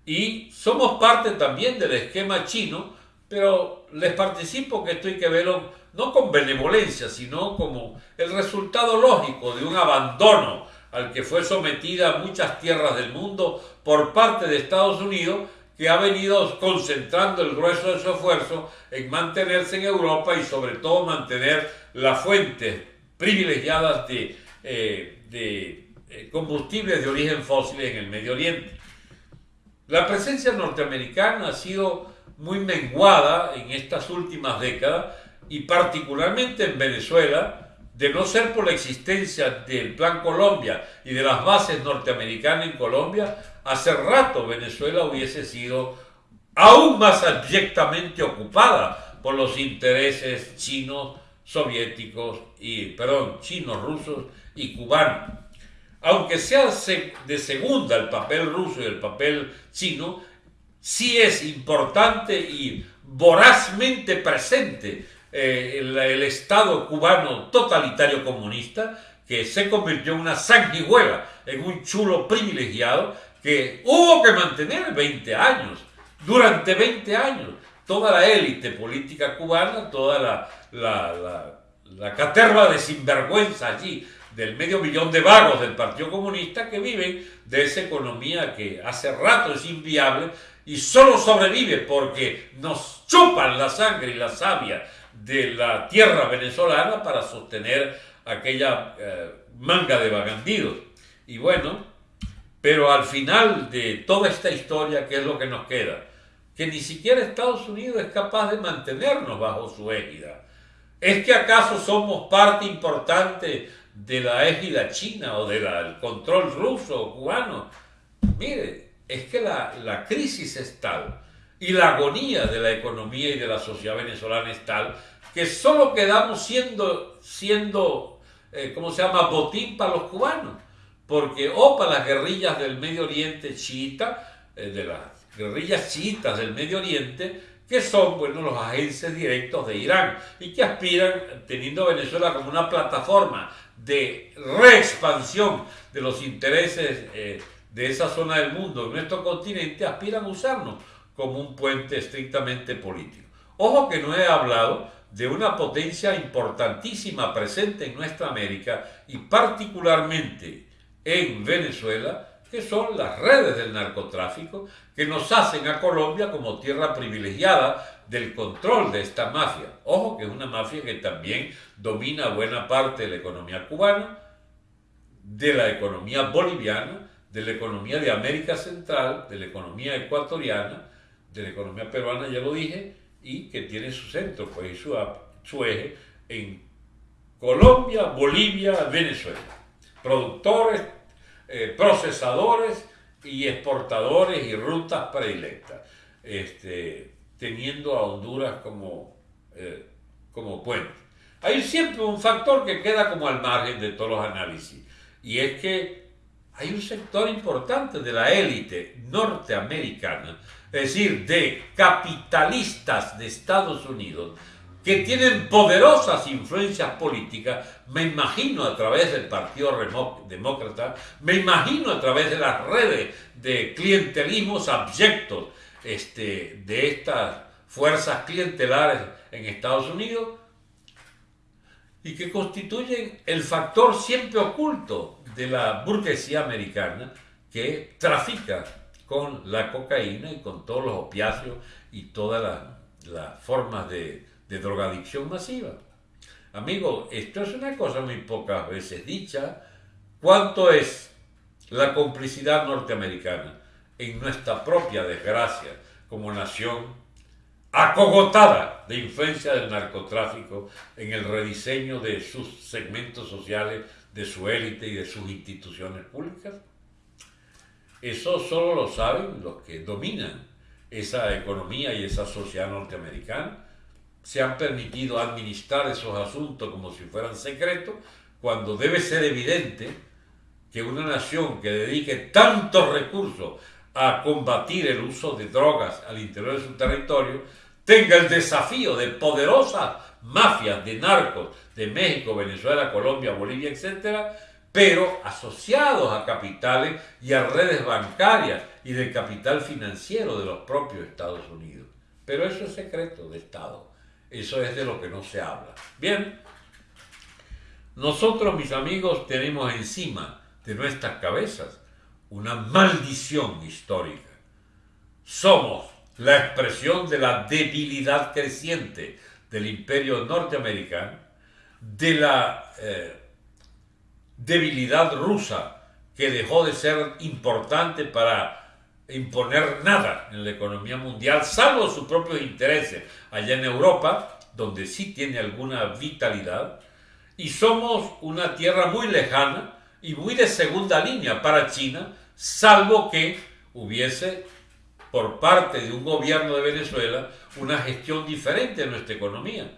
y somos parte también del esquema chino, pero les participo que esto hay que verlo no con benevolencia, sino como el resultado lógico de un abandono al que fue sometida muchas tierras del mundo por parte de Estados Unidos, que ha venido concentrando el grueso de su esfuerzo en mantenerse en Europa y sobre todo mantener las fuentes privilegiadas de, eh, de eh, combustibles de origen fósil en el Medio Oriente. La presencia norteamericana ha sido muy menguada en estas últimas décadas y particularmente en Venezuela, de no ser por la existencia del Plan Colombia y de las bases norteamericanas en Colombia, hace rato Venezuela hubiese sido aún más abyectamente ocupada por los intereses chinos, soviéticos y, perdón, chinos, rusos y cubanos. Aunque sea de segunda el papel ruso y el papel chino, sí es importante y vorazmente presente eh, el, Estado cubano totalitario comunista, que se convirtió en una sanguijuela, en un chulo privilegiado, que hubo que mantener 20 años, durante 20 años, toda la élite política cubana, toda la, la, la caterva de sinvergüenza allí, del medio millón de vagos del Partido Comunista que viven de esa economía que hace rato es inviable y solo sobrevive porque nos chupan la sangre y la savia de la tierra venezolana para sostener aquella eh, manga de vagandidos. Y bueno, pero al final de toda esta historia, ¿qué es lo que nos queda? Que ni siquiera Estados Unidos es capaz de mantenernos bajo su égida. ¿Es que acaso somos parte importante de la égida china o del control ruso o cubano? Mire, es que la, la crisis es tal y la agonía de la economía y de la sociedad venezolana es tal que solo quedamos siendo, siendo eh, ¿cómo se llama?, botín para los cubanos. Porque o para las guerrillas del Medio Oriente chiita, eh, de las guerrillas chiitas del Medio Oriente, que son, bueno, los agentes directos de Irán y que aspiran, teniendo Venezuela como una plataforma de reexpansión de los intereses eh, de esa zona del mundo en nuestro continente, aspiran a usarnos como un puente estrictamente político. Ojo que no he hablado de una potencia importantísima presente en nuestra América y particularmente en Venezuela, que son las redes del narcotráfico que nos hacen a Colombia como tierra privilegiada del control de esta mafia. Ojo que es una mafia que también domina buena parte de la economía cubana, de la economía boliviana, de la economía de América Central, de la economía ecuatoriana, de la economía peruana, ya lo dije, y que tiene su centro pues, su, su eje en Colombia, Bolivia, Venezuela. Productores, eh, procesadores y exportadores y rutas predilectas, este, teniendo a Honduras como, eh, como puente. Hay siempre un factor que queda como al margen de todos los análisis, y es que hay un sector importante de la élite norteamericana es decir, de capitalistas de Estados Unidos, que tienen poderosas influencias políticas, me imagino a través del Partido Demócrata, me imagino a través de las redes de clientelismos abyectos este, de estas fuerzas clientelares en Estados Unidos, y que constituyen el factor siempre oculto de la burguesía americana que trafica con la cocaína y con todos los opiáceos y todas las formas de, de drogadicción masiva. Amigo, esto es una cosa muy pocas veces dicha. ¿Cuánto es la complicidad norteamericana en nuestra propia desgracia como nación acogotada de influencia del narcotráfico en el rediseño de sus segmentos sociales, de su élite y de sus instituciones públicas? Eso solo lo saben los que dominan esa economía y esa sociedad norteamericana. Se han permitido administrar esos asuntos como si fueran secretos, cuando debe ser evidente que una nación que dedique tantos recursos a combatir el uso de drogas al interior de su territorio tenga el desafío de poderosas mafias de narcos de México, Venezuela, Colombia, Bolivia, etcétera, pero asociados a capitales y a redes bancarias y del capital financiero de los propios Estados Unidos. Pero eso es secreto de Estado. Eso es de lo que no se habla. Bien, nosotros, mis amigos, tenemos encima de nuestras cabezas una maldición histórica. Somos la expresión de la debilidad creciente del imperio norteamericano, de la eh, debilidad rusa que dejó de ser importante para imponer nada en la economía mundial, salvo sus propios intereses allá en Europa, donde sí tiene alguna vitalidad, y somos una tierra muy lejana y muy de segunda línea para China, salvo que hubiese por parte de un gobierno de Venezuela una gestión diferente de nuestra economía.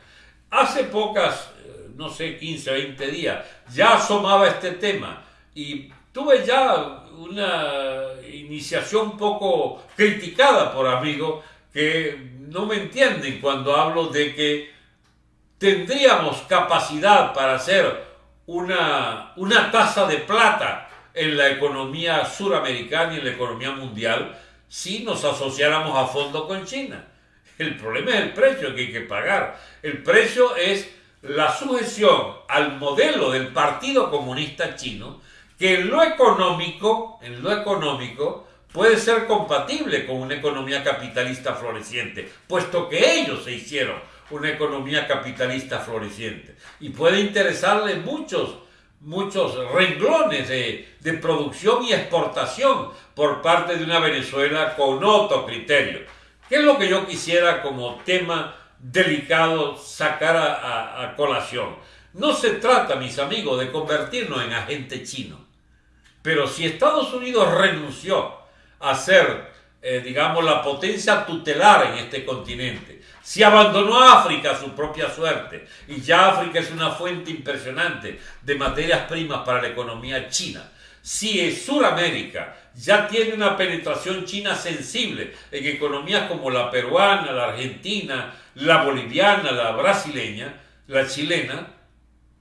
Hace pocas, no sé, 15 o 20 días, ya asomaba este tema y tuve ya una iniciación un poco criticada por amigos que no me entienden cuando hablo de que tendríamos capacidad para hacer una, una tasa de plata en la economía suramericana y en la economía mundial si nos asociáramos a fondo con China. El problema es el precio que hay que pagar. El precio es la sujeción al modelo del Partido Comunista Chino que en lo económico, en lo económico, puede ser compatible con una economía capitalista floreciente, puesto que ellos se hicieron una economía capitalista floreciente. Y puede interesarle muchos, muchos renglones de, de producción y exportación por parte de una Venezuela con otro criterio. ¿Qué es lo que yo quisiera como tema delicado sacar a, colación? No se trata, mis amigos, de convertirnos en agente chino pero si Estados Unidos renunció a ser, eh, digamos, la potencia tutelar en este continente, si abandonó a África a su propia suerte, y ya África es una fuente impresionante de materias primas para la economía china, si Sudamérica ya tiene una penetración china sensible en economías como la peruana, la argentina, la boliviana, la brasileña, la chilena,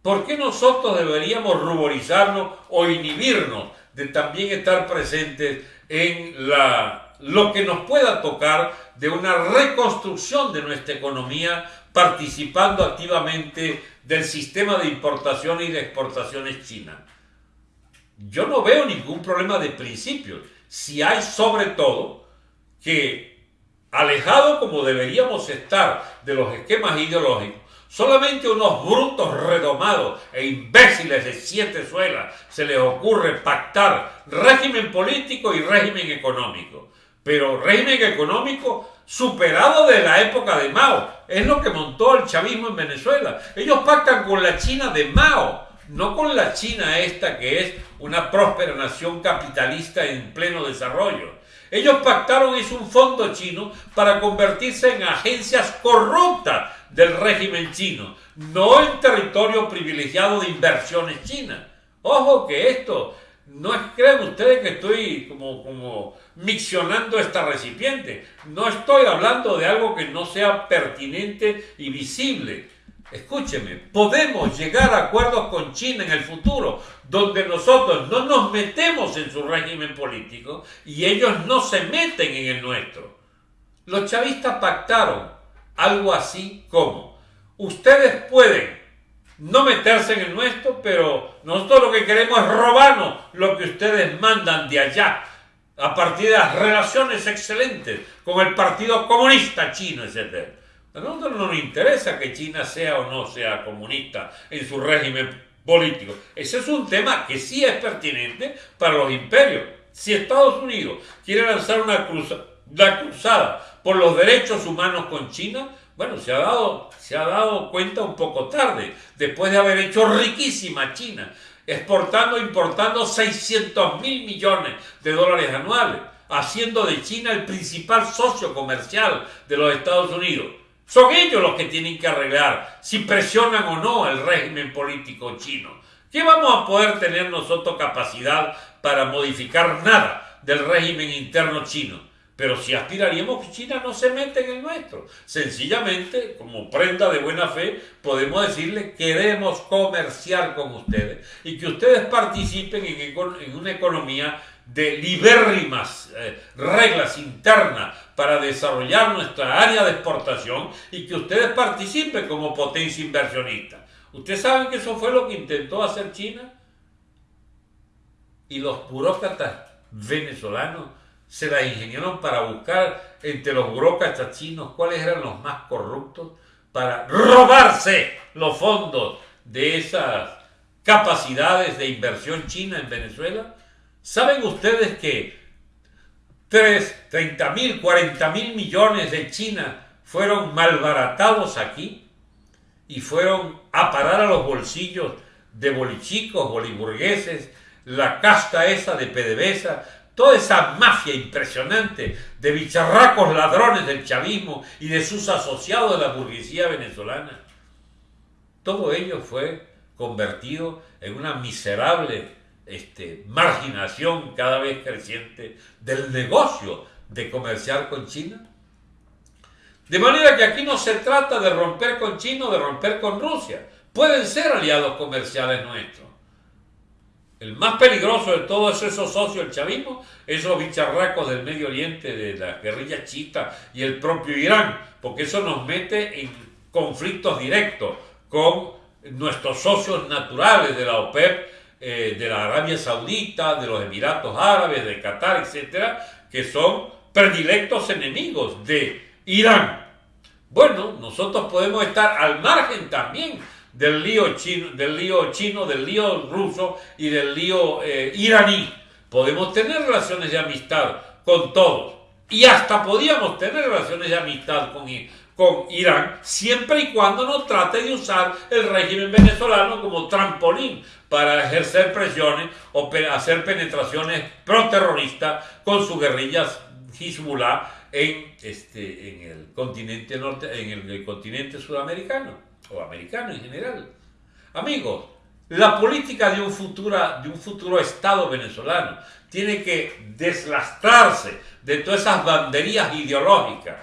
¿Por qué nosotros deberíamos ruborizarnos o inhibirnos de también estar presentes en la, lo que nos pueda tocar de una reconstrucción de nuestra economía participando activamente del sistema de importación y de exportaciones china? Yo no veo ningún problema de principios. Si hay sobre todo que, alejado como deberíamos estar de los esquemas ideológicos, Solamente unos brutos redomados e imbéciles de siete suelas se les ocurre pactar régimen político y régimen económico. Pero régimen económico superado de la época de Mao. Es lo que montó el chavismo en Venezuela. Ellos pactan con la China de Mao, no con la China esta que es una próspera nación capitalista en pleno desarrollo. Ellos pactaron es un fondo chino para convertirse en agencias corruptas del régimen chino, no en territorio privilegiado de inversiones chinas. Ojo que esto, no crean ustedes que estoy como, como miccionando esta recipiente, no estoy hablando de algo que no sea pertinente y visible. Escúcheme, podemos llegar a acuerdos con China en el futuro, donde nosotros no nos metemos en su régimen político y ellos no se meten en el nuestro. Los chavistas pactaron algo así como, ustedes pueden no meterse en el nuestro, pero nosotros lo que queremos es robarnos lo que ustedes mandan de allá, a partir de las relaciones excelentes con el Partido Comunista Chino, etc. A nosotros no nos interesa que China sea o no sea comunista en su régimen político. Ese es un tema que sí es pertinente para los imperios. Si Estados Unidos quiere lanzar una, una cruzada por los derechos humanos con China, bueno, se ha, dado, se ha dado cuenta un poco tarde, después de haber hecho riquísima China, exportando e importando 600 mil millones de dólares anuales, haciendo de China el principal socio comercial de los Estados Unidos. Son ellos los que tienen que arreglar si presionan o no el régimen político chino. ¿Qué vamos a poder tener nosotros capacidad para modificar nada del régimen interno chino? Pero si aspiraríamos que China no se mete en el nuestro. Sencillamente, como prenda de buena fe, podemos decirle queremos comerciar con ustedes y que ustedes participen en, una economía de libérrimas eh, reglas internas para desarrollar nuestra área de exportación y que ustedes participen como potencia inversionista. ¿Ustedes saben que eso fue lo que intentó hacer China? y los burócratas venezolanos se la ingeniaron para buscar entre los burócratas chinos cuáles eran los más corruptos para robarse los fondos de esas capacidades de inversión china en Venezuela. ¿Saben ustedes que 3, 30 mil, 40 mil millones de China fueron malbaratados aquí y fueron a parar a los bolsillos de bolichicos, boliburgueses, la casta esa de PDVSA, toda esa mafia impresionante de bicharracos ladrones del chavismo y de sus asociados de la burguesía venezolana. Todo ello fue convertido en una miserable este, marginación cada vez creciente del negocio de comerciar con China. De manera que aquí no se trata de romper con China o de romper con Rusia. Pueden ser aliados comerciales nuestros. El más peligroso de todos esos socios del chavismo, esos bicharracos del Medio Oriente, de la guerrilla chita y el propio Irán, porque eso nos mete en conflictos directos con nuestros socios naturales de la OPEP, eh, de la Arabia Saudita, de los Emiratos Árabes, de Qatar, etcétera, que son predilectos enemigos de Irán. Bueno, nosotros podemos estar al margen también del lío chino, del lío, chino, del lío ruso y del lío eh, iraní. Podemos tener relaciones de amistad con todos. Y hasta podíamos tener relaciones de amistad con, con Irán, siempre y cuando no trate de usar el régimen venezolano como trampolín para ejercer presiones o hacer penetraciones pro-terroristas con sus guerrillas Hezbollah en, este, en, el continente norte, en el continente sudamericano o americano en general. Amigos, la política de un, futuro, de un futuro Estado venezolano tiene que deslastrarse de todas esas banderías ideológicas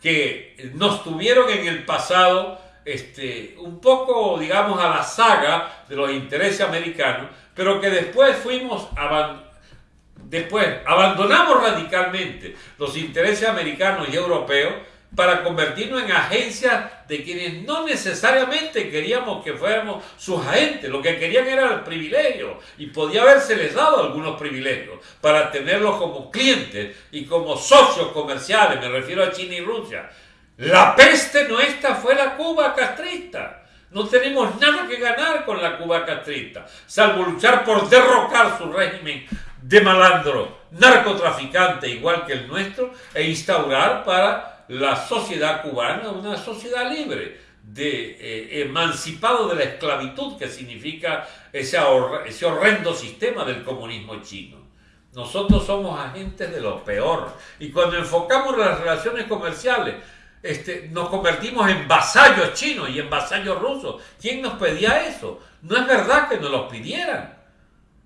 que nos tuvieron en el pasado este, un poco, digamos, a la saga de los intereses americanos, pero que después fuimos después abandonamos radicalmente los intereses americanos y europeos para convertirnos en agencias de quienes no necesariamente queríamos que fuéramos sus agentes, lo que querían era el privilegio y podía habérseles dado algunos privilegios para tenerlos como clientes y como socios comerciales, me refiero a China y Rusia. La peste nuestra fue la Cuba castrista. No tenemos nada que ganar con la Cuba castrista, salvo luchar por derrocar su régimen de malandro, narcotraficante igual que el nuestro, e instaurar para la sociedad cubana una sociedad libre, de, eh, emancipado de la esclavitud que significa ese, horrendo sistema del comunismo chino. Nosotros somos agentes de lo peor y cuando enfocamos las relaciones comerciales, este, nos convertimos en vasallos chinos y en vasallos rusos. ¿Quién nos pedía eso? No es verdad que nos los pidieran.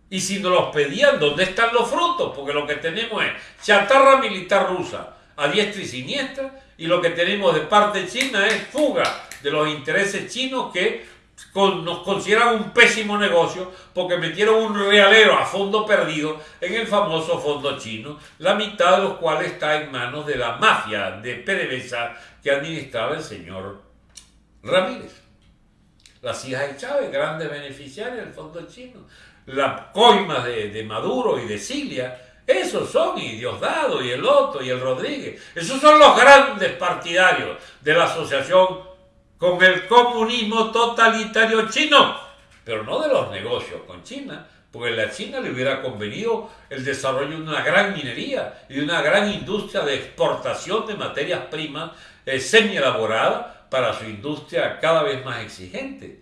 Y si nos los pedían, ¿dónde están los frutos? Porque lo que tenemos es chatarra militar rusa, a diestra y siniestra, y lo que tenemos de parte china es fuga de los intereses chinos que nos consideran un pésimo negocio porque metieron un realero a fondo perdido en el famoso fondo chino, la mitad de los cuales está en manos de la mafia de PDVSA que administraba el señor Ramírez. Las hijas de Chávez, grandes beneficiarias del fondo chino. La coima de, de Maduro y de Cilia esos son, y Diosdado, y el Otto, y el Rodríguez. Esos son los grandes partidarios de la asociación con el comunismo totalitario chino, pero no de los negocios con China, porque a la China le hubiera convenido el desarrollo de una gran minería y una gran industria de exportación de materias primas eh, semi-elaboradas para su industria cada vez más exigente.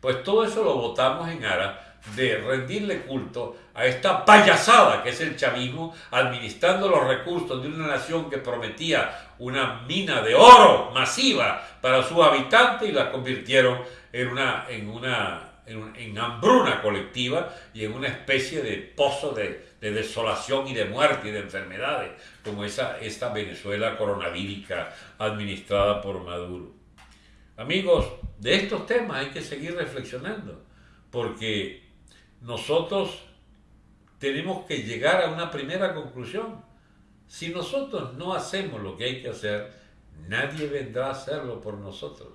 Pues todo eso lo votamos en aras de rendirle culto a esta payasada que es el chavismo, administrando los recursos de una nación que prometía una mina de oro masiva para sus habitantes y la convirtieron en una, en una en, hambruna colectiva y en una especie de pozo de, desolación y de muerte y de enfermedades, como esa, esta Venezuela coronavírica administrada por Maduro. Amigos, de estos temas hay que seguir reflexionando, porque nosotros tenemos que llegar a una primera conclusión. Si nosotros no hacemos lo que hay que hacer, nadie vendrá a hacerlo por nosotros.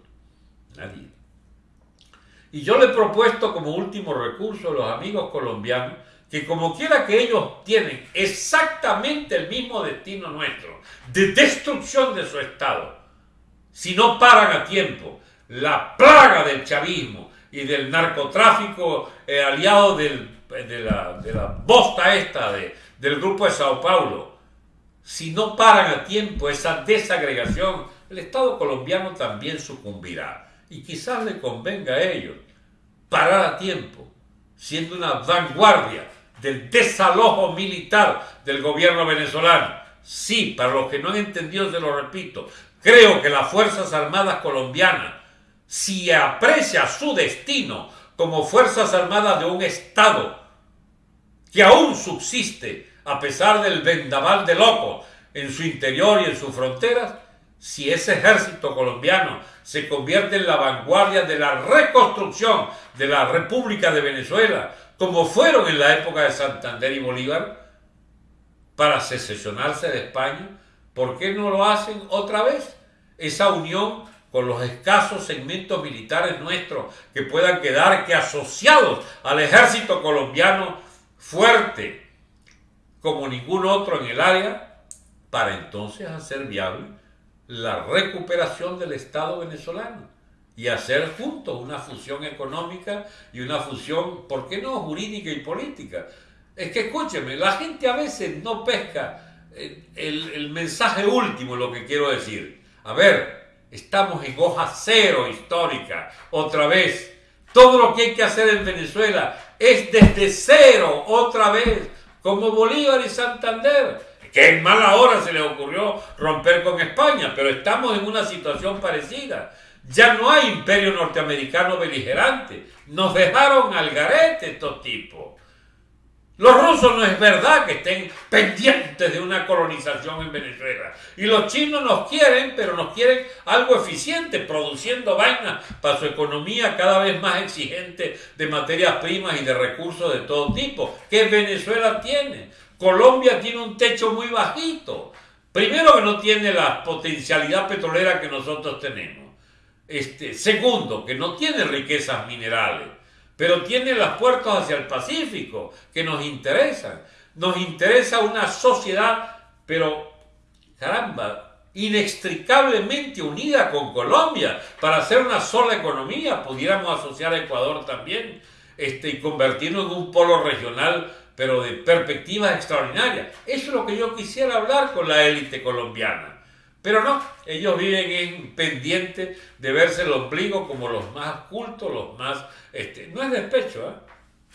Nadie. Y yo le he propuesto como último recurso a los amigos colombianos que como quiera que ellos tienen exactamente el mismo destino nuestro, de destrucción de su Estado, si no paran a tiempo la plaga del chavismo y del narcotráfico eh, aliado de, la, de, la, bosta esta de, del grupo de Sao Paulo, si no paran a tiempo esa desagregación, el Estado colombiano también sucumbirá. Y quizás le convenga a ellos parar a tiempo, siendo una vanguardia del desalojo militar del gobierno venezolano. Sí, para los que no han entendido, se lo repito, creo que las Fuerzas Armadas colombianas, si aprecia su destino como Fuerzas Armadas de un Estado que aún subsiste a pesar del vendaval de locos en su interior y en sus fronteras, si ese ejército colombiano se convierte en la vanguardia de la reconstrucción de la República de Venezuela, como fueron en la época de Santander y Bolívar, para secesionarse de España, ¿por qué no lo hacen otra vez? Esa unión con los escasos segmentos militares nuestros que puedan quedar que asociados al ejército colombiano fuerte como ningún otro en el área, para entonces hacer viable la recuperación del Estado venezolano y hacer juntos una fusión económica y una fusión, ¿por qué no?, jurídica y política. Es que escúcheme, la gente a veces no pesca eh, el, el mensaje último, lo que quiero decir. A ver, estamos en hoja cero histórica, otra vez. Todo lo que hay que hacer en Venezuela es desde cero, otra vez, como Bolívar y Santander que en mala hora se le ocurrió romper con España, pero estamos en una situación parecida. Ya no hay imperio norteamericano beligerante. Nos dejaron al garete estos tipos. Los rusos no es verdad que estén pendientes de una colonización en Venezuela. Y los chinos nos quieren, pero nos quieren algo eficiente, produciendo vainas para su economía cada vez más exigente de materias primas y de recursos de todo tipo, que Venezuela tiene. Colombia tiene un techo muy bajito. Primero que no tiene la potencialidad petrolera que nosotros tenemos. Este, segundo, que no tiene riquezas minerales, pero tiene las puertas hacia el Pacífico que nos interesan. Nos interesa una sociedad, pero caramba, inextricablemente unida con Colombia para hacer una sola economía. Pudiéramos asociar a Ecuador también este, y convertirnos en un polo regional, pero de perspectivas extraordinarias. Eso es lo que yo quisiera hablar con la élite colombiana. Pero no, ellos viven en pendiente de verse el ombligo como los más cultos, los más... Este, no es despecho, ¿eh?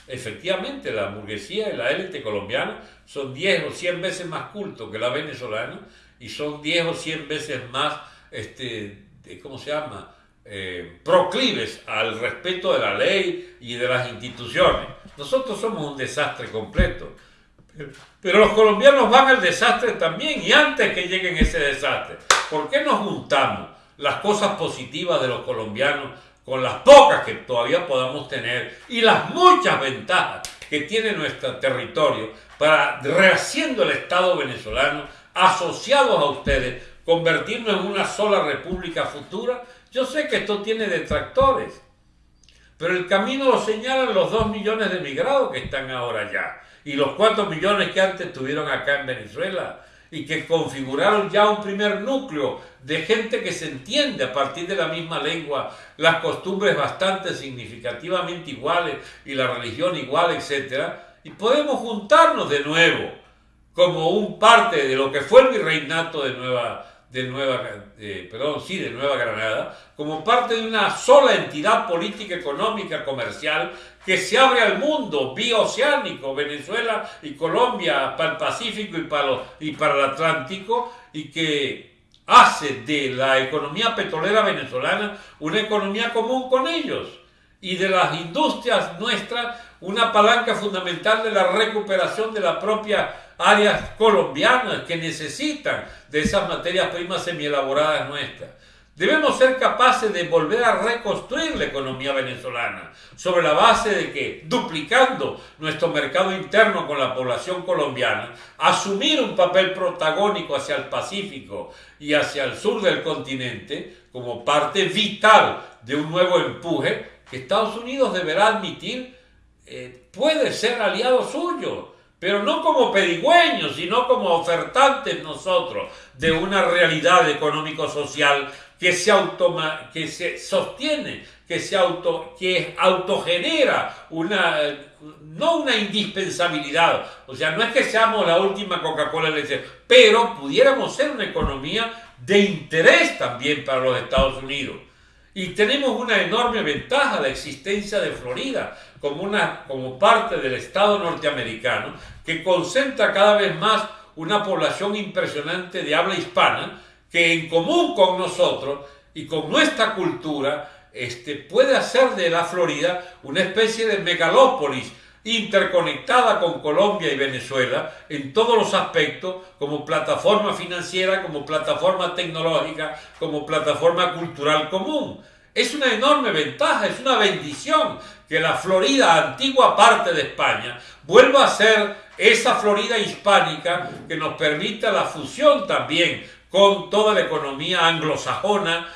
Efectivamente, la burguesía y la élite colombiana son 10 o 100 veces más cultos que la venezolana y son 10 o 100 veces más, este, ¿cómo se llama? Eh, proclives al respeto de la ley y de las instituciones. Nosotros somos un desastre completo. Pero los colombianos van al desastre también y antes que lleguen ese desastre. ¿Por qué nos juntamos las cosas positivas de los colombianos con las pocas que todavía podamos tener y las muchas ventajas que tiene nuestro territorio para, rehaciendo el Estado venezolano, asociados a ustedes, convertirnos en una sola república futura? Yo sé que esto tiene detractores, pero el camino lo señalan los dos millones de emigrados que están ahora ya y los cuatro millones que antes estuvieron acá en Venezuela y que configuraron ya un primer núcleo de gente que se entiende a partir de la misma lengua, las costumbres bastante significativamente iguales y la religión igual, etc. Y podemos juntarnos de nuevo como un parte de lo que fue el virreinato de Nueva de Nueva, perdón, sí, de Nueva Granada, como parte de una sola entidad política, económica, comercial, que se abre al mundo bioceánico, Venezuela y Colombia, para el Pacífico y para, y para el Atlántico, y que hace de la economía petrolera venezolana una economía común con ellos, y de las industrias nuestras una palanca fundamental de la recuperación de la propia áreas colombianas que necesitan de esas materias primas semielaboradas nuestras. Debemos ser capaces de volver a reconstruir la economía venezolana sobre la base de que, duplicando nuestro mercado interno con la población colombiana, asumir un papel protagónico hacia el Pacífico y hacia el sur del continente como parte vital de un nuevo empuje que Estados Unidos deberá admitir eh, puede ser aliado suyo, pero no como pedigüeños, sino como ofertantes nosotros de una realidad económico-social que se, automa que se sostiene, que se auto, que autogenera una, no una indispensabilidad, o sea, no es que seamos la última Coca-Cola pero pudiéramos ser una economía de interés también para los Estados Unidos. Y tenemos una enorme ventaja, la existencia de Florida como, una, como parte del Estado norteamericano, que concentra cada vez más una población impresionante de habla hispana, que en común con nosotros y con nuestra cultura este, puede hacer de la Florida una especie de megalópolis interconectada con Colombia y Venezuela en todos los aspectos, como plataforma financiera, como plataforma tecnológica, como plataforma cultural común. Es una enorme ventaja, es una bendición que la Florida, antigua parte de España, vuelva a ser esa Florida hispánica que nos permita la fusión también con toda la economía anglosajona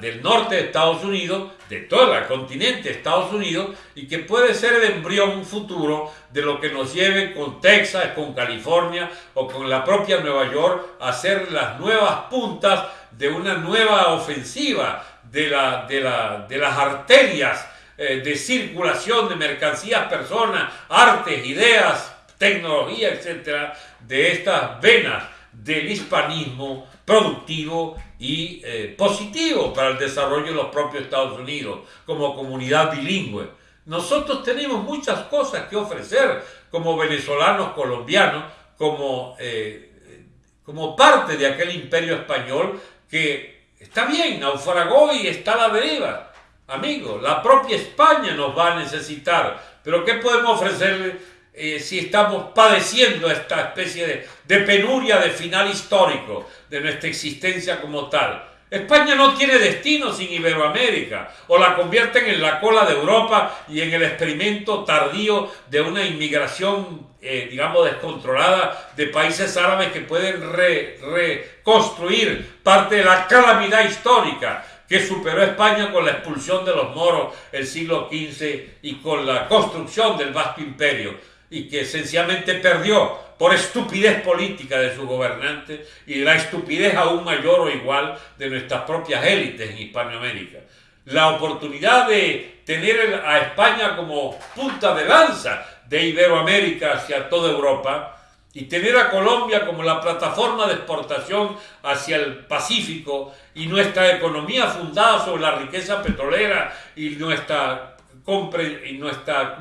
del norte de Estados Unidos, de todo el continente de Estados Unidos, y que puede ser el embrión futuro de lo que nos lleve con Texas, con California o con la propia Nueva York a ser las nuevas puntas de una nueva ofensiva de, la, de, la, de las arterias eh, de circulación de mercancías, personas, artes, ideas, tecnología, etcétera, de estas venas del hispanismo productivo y eh, positivo para el desarrollo de los propios Estados Unidos como comunidad bilingüe. Nosotros tenemos muchas cosas que ofrecer como venezolanos, colombianos, como, eh, como parte de aquel imperio español que está bien, naufragó y está a la deriva. Amigo, la propia España nos va a necesitar, pero ¿qué podemos ofrecerle eh, si estamos padeciendo esta especie de, de penuria de final histórico de nuestra existencia como tal. España no tiene destino sin Iberoamérica, o la convierten en la cola de Europa y en el experimento tardío de una inmigración, eh, digamos, descontrolada de países árabes que pueden reconstruir parte de la calamidad histórica que superó España con la expulsión de los moros el siglo XV y con la construcción del vasto imperio y que sencillamente perdió por estupidez política de sus gobernantes y la estupidez aún mayor o igual de nuestras propias élites en Hispanoamérica. La oportunidad de tener a España como punta de lanza de Iberoamérica hacia toda Europa y tener a Colombia como la plataforma de exportación hacia el Pacífico y nuestra economía fundada sobre la riqueza petrolera y nuestra y nuestra,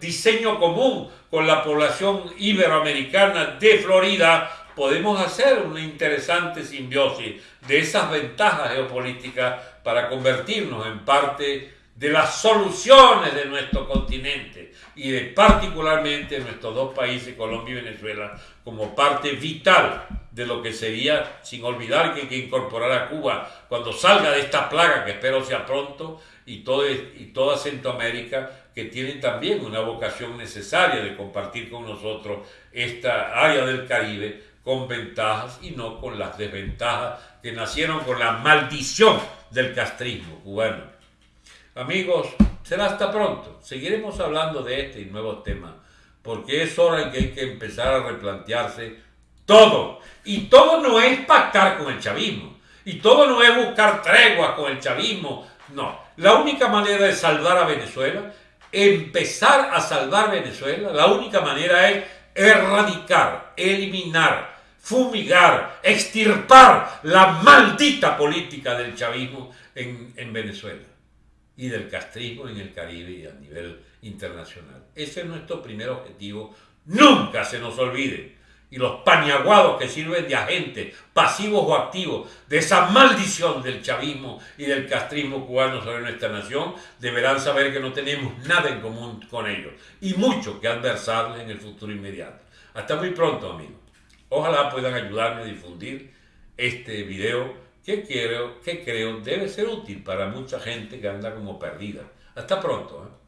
diseño común con la población iberoamericana de Florida, podemos hacer una interesante simbiosis de esas ventajas geopolíticas para convertirnos en parte de las soluciones de nuestro continente y de particularmente nuestros dos países, Colombia y Venezuela, como parte vital de lo que sería, sin olvidar que hay que incorporar a Cuba cuando salga de esta plaga, que espero sea pronto, y, todo, y toda Centroamérica, que tienen también una vocación necesaria de compartir con nosotros esta área del Caribe con ventajas y no con las desventajas que nacieron con la maldición del castrismo cubano. Amigos, será hasta pronto. Seguiremos hablando de este y nuevos temas, porque es hora en que hay que empezar a replantearse todo. Y todo no es pactar con el chavismo. Y todo no es buscar tregua con el chavismo. No. La única manera de salvar a Venezuela, empezar a salvar Venezuela, la única manera es erradicar, eliminar, fumigar, extirpar la maldita política del chavismo en, en Venezuela y del castrismo en el Caribe y a nivel internacional. Ese es nuestro primer objetivo. Nunca se nos olvide y los paniaguados que sirven de agentes pasivos o activos de esa maldición del chavismo y del castrismo cubano sobre nuestra nación, deberán saber que no tenemos nada en común con ellos y mucho que adversarles en el futuro inmediato. Hasta muy pronto, amigos. Ojalá puedan ayudarme a difundir este video que creo, que creo debe ser útil para mucha gente que anda como perdida. Hasta pronto. ¿eh?